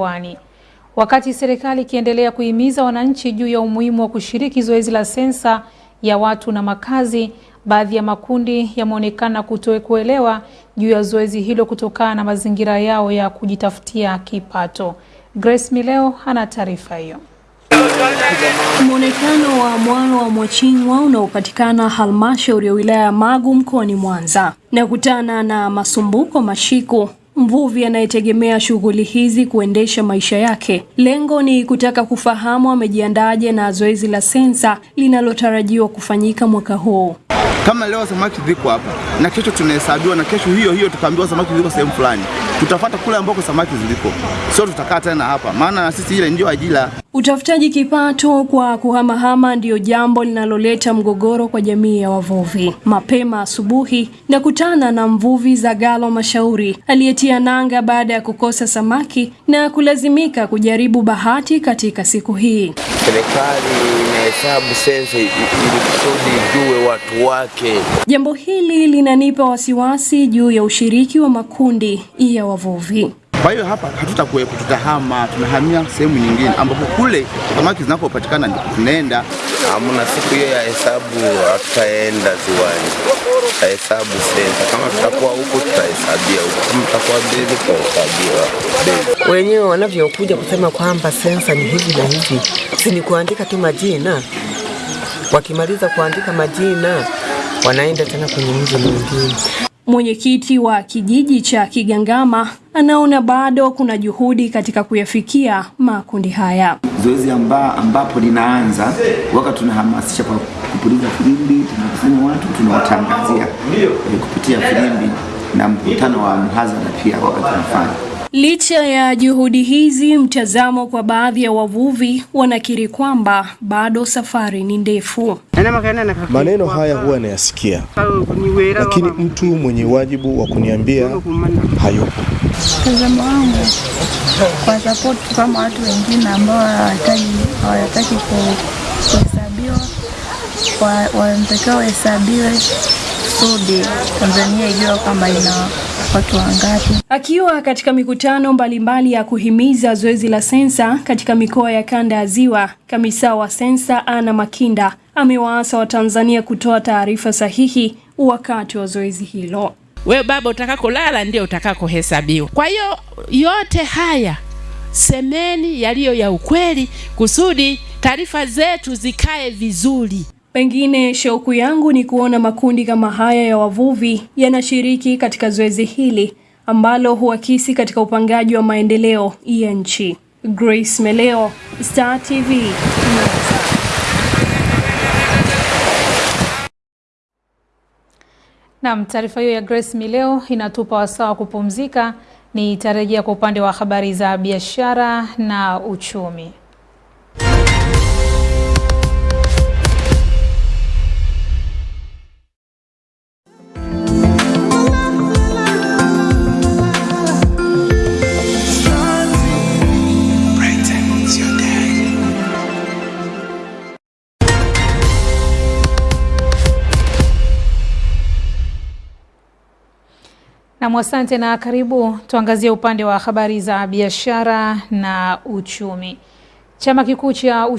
mkoani. Wakati serikali ikiendelea kuhimiza wananchi juu ya umuhimu wa kushiriki zoezi la sensa ya watu na makazi, baadhi ya makundi yameonekana kutokuelewa juu ya zoezi hilo kutokana na mazingira yao ya kujitafutia kipato. Grace Mileo ana taarifa hiyo. Mwonekano wa mwalo wa Mwachingwa unaopatikana halmashauri ya wilaya ya Magu mkoani Mwanza na kutana na Masumbuko Mashiku, mvuvi anayetegemea shughuli hizi kuendesha maisha yake. Lengo ni kutaka kufahamu amejiandaje na zoezi la sensa linalotarajiwa kufanyika mwaka huu. Kama leo samaki ziko hapa na kesho tunahesabiwa, na kesho hiyo hiyo tukaambiwa samaki ziko sehemu fulani, tutafata kule ambako samaki ziliko, sio tutakaa tena hapa, maana na sisi ile ndio ajira. Utafutaji kipato kwa kuhamahama ndiyo jambo linaloleta mgogoro kwa jamii ya wavuvi. Mapema asubuhi na kutana na mvuvi Zagalo Mashauri aliyetia nanga baada ya kukosa samaki na kulazimika kujaribu bahati katika siku hii. Serikali inahesabu sensa ili kusudi ijue watu wake. Jambo hili linanipa wasiwasi juu ya ushiriki wa makundi ya wavuvi. Kwa hiyo hapa hatutakuwepo, tutahama, tunahamia sehemu nyingine ambapo kule samaki zinapopatikana ndipo tunaenda. Hamna siku hiyo ya hesabu, hatutaenda ziwani, tutahesabu sensa. Kama tutakuwa huko huko, tutahesabia wenyewe wanavyokuja kusema kwamba sensa ni hivi na hivi, si ni kuandika tu majina. Wakimaliza kuandika majina, wanaenda tena kwenye mji mwingine. Mwenyekiti wa kijiji cha Kigangama anaona bado kuna juhudi katika kuyafikia makundi haya. zoezi amba, ambapo linaanza waka tunahamasisha kwa kupuliza filimbi, tunakusanya watu, tunawatangazia kupitia filimbi na mkutano wa mhadhara pia wakati tunafanya. Licha ya juhudi hizi, mtazamo kwa baadhi ya wavuvi wanakiri kwamba bado safari ni ndefu. Maneno haya huwa nayasikia, lakini mtu mwenye wajibu wa kuniambia hayupo. Mtazamo wangu kwa sapoti kama watu wengine ambao hawataki hawataki kuhesabiwa, wa- wanatakiwa wahesabiwe kusudi Tanzania ijua kwamba ina watu wangapi. Akiwa katika mikutano mbalimbali ya kuhimiza zoezi la sensa katika mikoa ya kanda ya Ziwa, kamisa wa sensa Ana Makinda amewaasa Watanzania kutoa taarifa sahihi wakati wa zoezi hilo. We baba, utakakolala ndio utakakohesabiwa. Kwa hiyo yote haya semeni yaliyo ya ukweli, kusudi taarifa zetu zikae vizuri. Pengine shauku yangu ni kuona makundi kama haya ya wavuvi yanashiriki katika zoezi hili ambalo huakisi katika upangaji wa maendeleo ya nchi. Grace Meleo, Star TV. Naam, taarifa hiyo ya Grace Mileo inatupa wasaa wa kupumzika. Nitarejea kwa upande wa habari za biashara na uchumi. Nam, asante na karibu. Tuangazie upande wa habari za biashara na uchumi. Chama kikuu cha